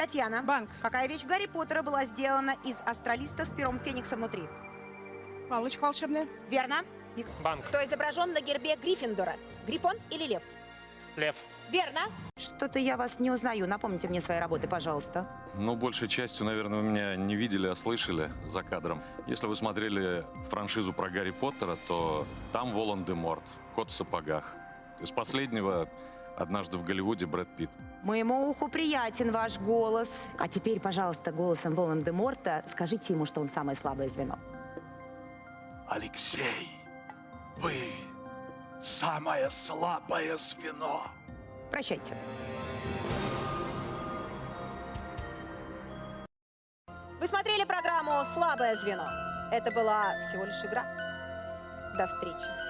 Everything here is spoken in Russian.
Татьяна. Банк. Какая вещь Гарри Поттера была сделана из астролиста с пером Феникса внутри? Палочка волшебная. Верно. Банк. Кто изображен на гербе Гриффиндора? Грифон или лев? Лев. Верно. Что-то я вас не узнаю. Напомните мне свои работы, пожалуйста. Ну, большей частью, наверное, вы меня не видели, а слышали за кадром. Если вы смотрели франшизу про Гарри Поттера, то там Волан-де-Морт, кот в сапогах. Из последнего однажды в Голливуде Брэд Питт. Моему уху приятен ваш голос. А теперь, пожалуйста, голосом Волан-де-Морта скажите ему, что он самое слабое звено. Алексей, вы самое слабое звено. Прощайте. Вы смотрели программу «Слабое звено». Это была всего лишь игра. До встречи.